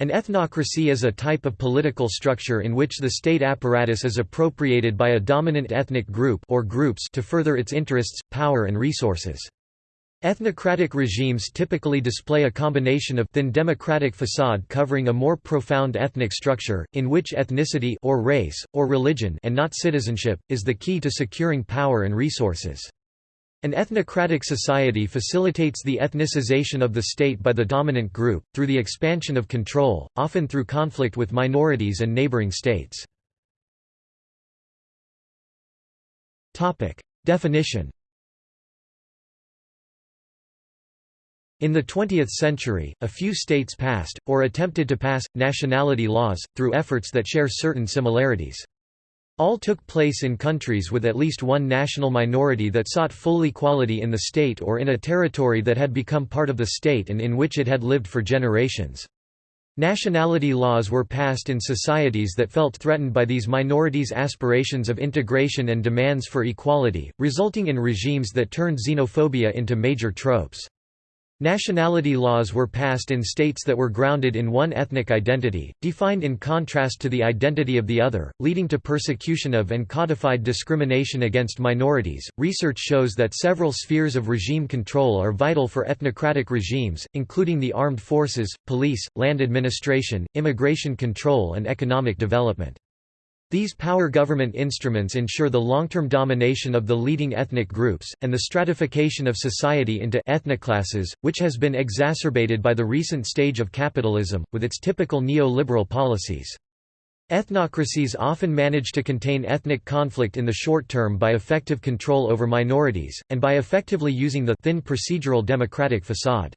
An ethnocracy is a type of political structure in which the state apparatus is appropriated by a dominant ethnic group or groups to further its interests, power and resources. Ethnocratic regimes typically display a combination of thin democratic facade covering a more profound ethnic structure, in which ethnicity or race, or religion and not citizenship, is the key to securing power and resources. An ethnocratic society facilitates the ethnicization of the state by the dominant group, through the expansion of control, often through conflict with minorities and neighboring states. Definition In the 20th century, a few states passed, or attempted to pass, nationality laws, through efforts that share certain similarities. All took place in countries with at least one national minority that sought full equality in the state or in a territory that had become part of the state and in which it had lived for generations. Nationality laws were passed in societies that felt threatened by these minorities' aspirations of integration and demands for equality, resulting in regimes that turned xenophobia into major tropes. Nationality laws were passed in states that were grounded in one ethnic identity, defined in contrast to the identity of the other, leading to persecution of and codified discrimination against minorities. Research shows that several spheres of regime control are vital for ethnocratic regimes, including the armed forces, police, land administration, immigration control, and economic development. These power government instruments ensure the long-term domination of the leading ethnic groups, and the stratification of society into ethnoclasses, which has been exacerbated by the recent stage of capitalism, with its typical neoliberal policies. Ethnocracies often manage to contain ethnic conflict in the short term by effective control over minorities, and by effectively using the thin procedural democratic facade.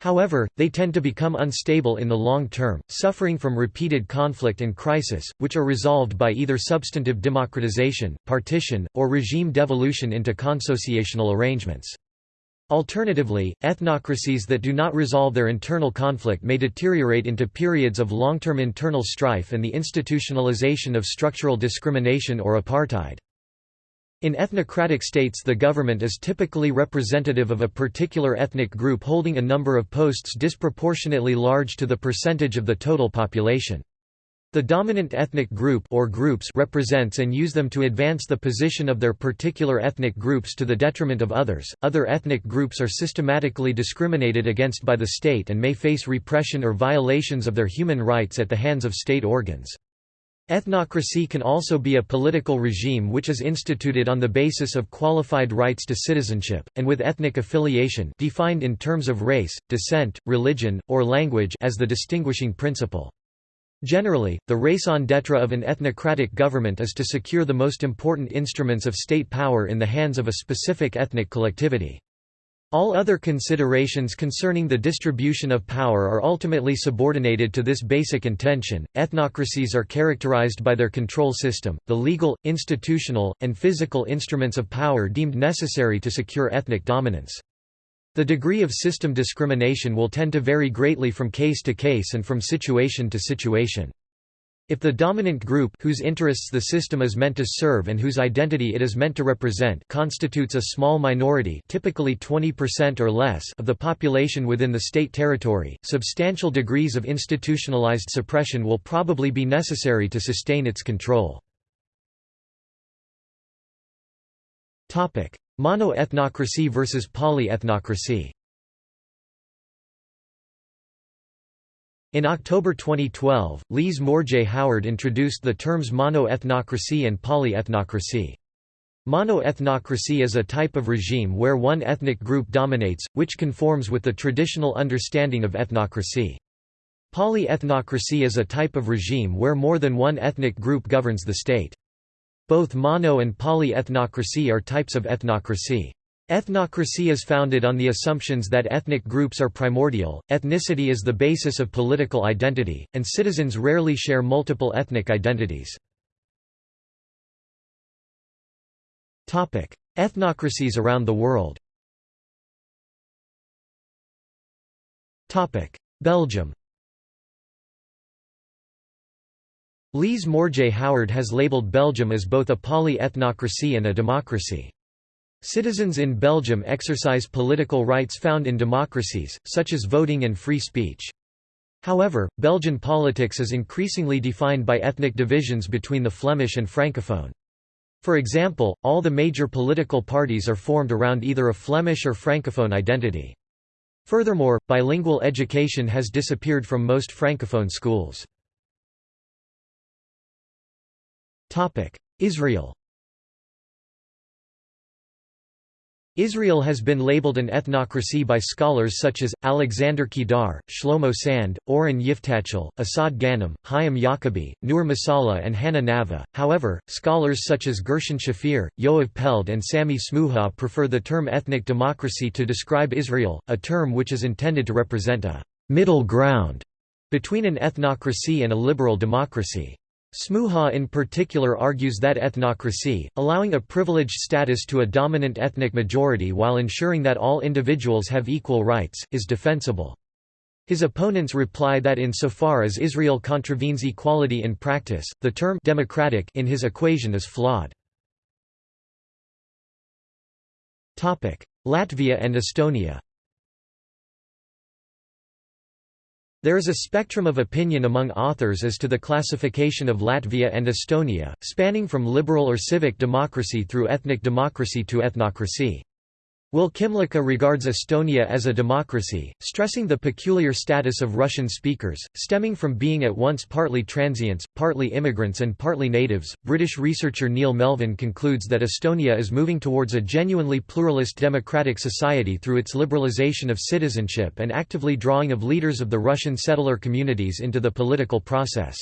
However, they tend to become unstable in the long term, suffering from repeated conflict and crisis, which are resolved by either substantive democratization, partition, or regime devolution into consociational arrangements. Alternatively, ethnocracies that do not resolve their internal conflict may deteriorate into periods of long-term internal strife and the institutionalization of structural discrimination or apartheid. In ethnocratic states the government is typically representative of a particular ethnic group holding a number of posts disproportionately large to the percentage of the total population. The dominant ethnic group or groups represents and use them to advance the position of their particular ethnic groups to the detriment of others. Other ethnic groups are systematically discriminated against by the state and may face repression or violations of their human rights at the hands of state organs. Ethnocracy can also be a political regime which is instituted on the basis of qualified rights to citizenship, and with ethnic affiliation defined in terms of race, descent, religion, or language as the distinguishing principle. Generally, the raison d'etre of an ethnocratic government is to secure the most important instruments of state power in the hands of a specific ethnic collectivity. All other considerations concerning the distribution of power are ultimately subordinated to this basic intention. Ethnocracies are characterized by their control system, the legal, institutional, and physical instruments of power deemed necessary to secure ethnic dominance. The degree of system discrimination will tend to vary greatly from case to case and from situation to situation. If the dominant group whose interests the system is meant to serve and whose identity it is meant to represent constitutes a small minority typically 20% or less of the population within the state territory, substantial degrees of institutionalized suppression will probably be necessary to sustain its control. Mono-ethnocracy versus poly-ethnocracy In October 2012, Lise Morjé Howard introduced the terms mono-ethnocracy and poly-ethnocracy. Mono-ethnocracy is a type of regime where one ethnic group dominates, which conforms with the traditional understanding of ethnocracy. Poly-ethnocracy is a type of regime where more than one ethnic group governs the state. Both mono and poly-ethnocracy are types of ethnocracy. Ethnocracy is founded on the assumptions that ethnic groups are primordial, ethnicity is the basis of political identity, and citizens rarely share multiple ethnic identities. Ethnocracies around the world Belgium Lise Morjé Howard has labeled Belgium as both a poly-ethnocracy and a democracy. Citizens in Belgium exercise political rights found in democracies, such as voting and free speech. However, Belgian politics is increasingly defined by ethnic divisions between the Flemish and Francophone. For example, all the major political parties are formed around either a Flemish or Francophone identity. Furthermore, bilingual education has disappeared from most Francophone schools. Israel Israel has been labeled an ethnocracy by scholars such as, Alexander Kedar, Shlomo Sand, Oren Yiftachel, Asad Ghanem, Chaim Yacobi, Nur Masalha and Hannah Naveh. However, scholars such as Gershon Shafir, Yoav Peled and Sammy Smooha prefer the term ethnic democracy to describe Israel, a term which is intended to represent a «middle ground» between an ethnocracy and a liberal democracy. Smooha in particular argues that ethnocracy, allowing a privileged status to a dominant ethnic majority while ensuring that all individuals have equal rights, is defensible. His opponents reply that insofar as Israel contravenes equality in practice, the term democratic in his equation is flawed. Latvia and Estonia There is a spectrum of opinion among authors as to the classification of Latvia and Estonia, spanning from liberal or civic democracy through ethnic democracy to ethnocracy. Will Kymlicka regards Estonia as a democracy, stressing the peculiar status of Russian speakers, stemming from being at once partly transients, partly immigrants, and partly natives. British researcher Neil Melvin concludes that Estonia is moving towards a genuinely pluralist democratic society through its liberalisation of citizenship and actively drawing of leaders of the Russian settler communities into the political process.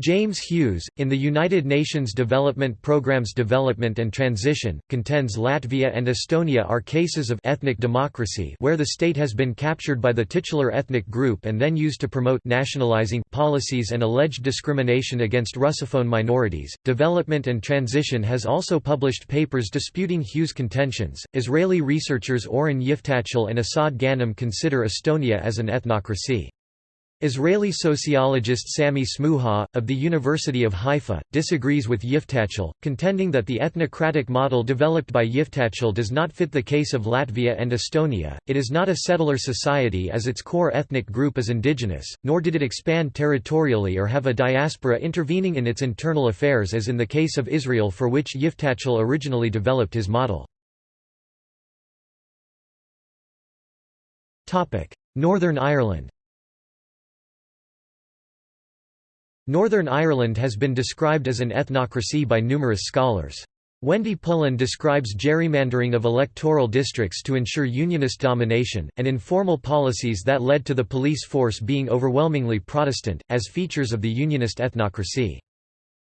James Hughes, in the United Nations Development Programme's Development and Transition, contends Latvia and Estonia are cases of ethnic democracy where the state has been captured by the titular ethnic group and then used to promote nationalizing policies and alleged discrimination against Russophone minorities. Development and Transition has also published papers disputing Hughes' contentions. Israeli researchers Oren Yiftachel and Assad Ghanem consider Estonia as an ethnocracy. Israeli sociologist Sammy Smooha, of the University of Haifa, disagrees with Yiftachel, contending that the ethnocratic model developed by Yiftachel does not fit the case of Latvia and Estonia. It is not a settler society as its core ethnic group is indigenous, nor did it expand territorially or have a diaspora intervening in its internal affairs as in the case of Israel for which Yiftachel originally developed his model. Northern Ireland Northern Ireland has been described as an ethnocracy by numerous scholars. Wendy Pullan describes gerrymandering of electoral districts to ensure unionist domination, and informal policies that led to the police force being overwhelmingly Protestant, as features of the unionist ethnocracy.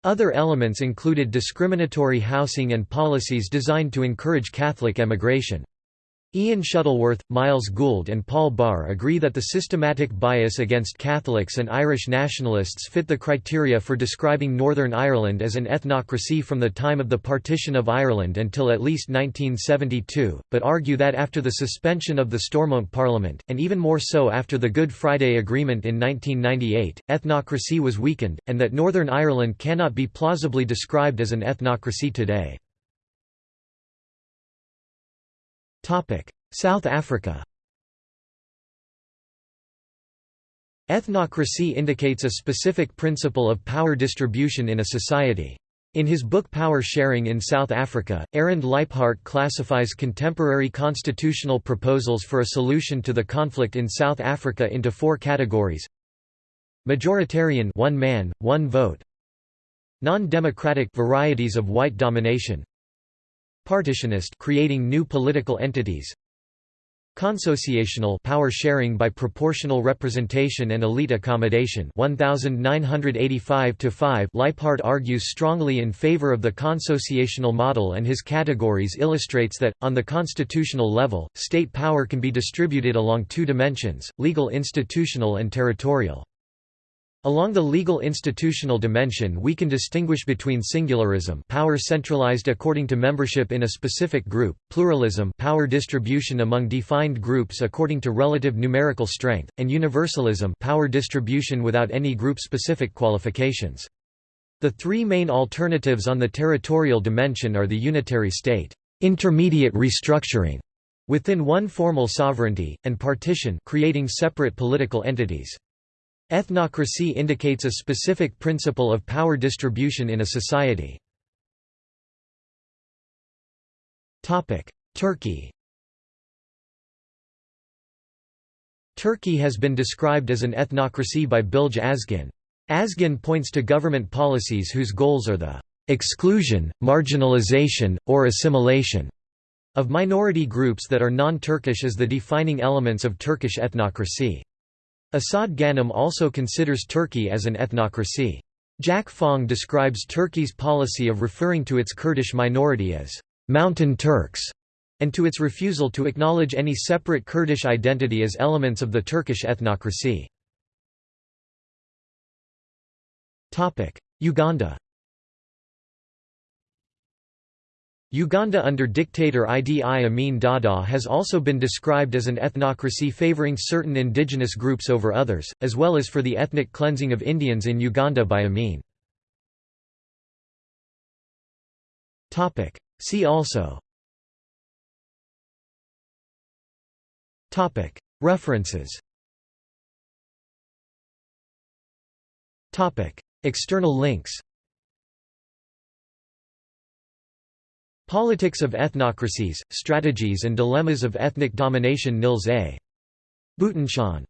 Other elements included discriminatory housing and policies designed to encourage Catholic emigration. Ian Shuttleworth, Myles Gould and Paul Barr agree that the systematic bias against Catholics and Irish nationalists fit the criteria for describing Northern Ireland as an ethnocracy from the time of the partition of Ireland until at least 1972, but argue that after the suspension of the Stormont Parliament, and even more so after the Good Friday Agreement in 1998, ethnocracy was weakened, and that Northern Ireland cannot be plausibly described as an ethnocracy today. South Africa Ethnocracy indicates a specific principle of power distribution in a society. In his book Power Sharing in South Africa, Arend Lijphart classifies contemporary constitutional proposals for a solution to the conflict in South Africa into four categories. Majoritarian one man, one vote. Non-democratic varieties of white domination. Partitionist creating new political entities Consociational power sharing by proportional representation and elite accommodation 1985 to 5 Lijphart argues strongly in favor of the consociational model and his categories illustrates that, on the constitutional level, state power can be distributed along two dimensions, legal institutional and territorial. Along the legal institutional dimension we can distinguish between singularism power centralized according to membership in a specific group, pluralism power distribution among defined groups according to relative numerical strength, and universalism power distribution without any group-specific qualifications. The three main alternatives on the territorial dimension are the unitary state, intermediate restructuring within one formal sovereignty, and partition creating separate political entities. Ethnocracy indicates a specific principle of power distribution in a society. Turkey Turkey has been described as an ethnocracy by Bilge Azgin. Azgin points to government policies whose goals are the exclusion, marginalization, or assimilation of minority groups that are non-Turkish as the defining elements of Turkish ethnocracy. Asad Ghanem also considers Turkey as an ethnocracy. Jack Fong describes Turkey's policy of referring to its Kurdish minority as «mountain Turks» and to its refusal to acknowledge any separate Kurdish identity as elements of the Turkish ethnocracy. Uganda Uganda under dictator Idi Amin Dada has also been described as an ethnocracy favouring certain indigenous groups over others, as well as for the ethnic cleansing of Indians in Uganda by Amin. See also References External links Politics of Ethnocracies, Strategies and Dilemmas of Ethnic Domination Nils A. Butenschøn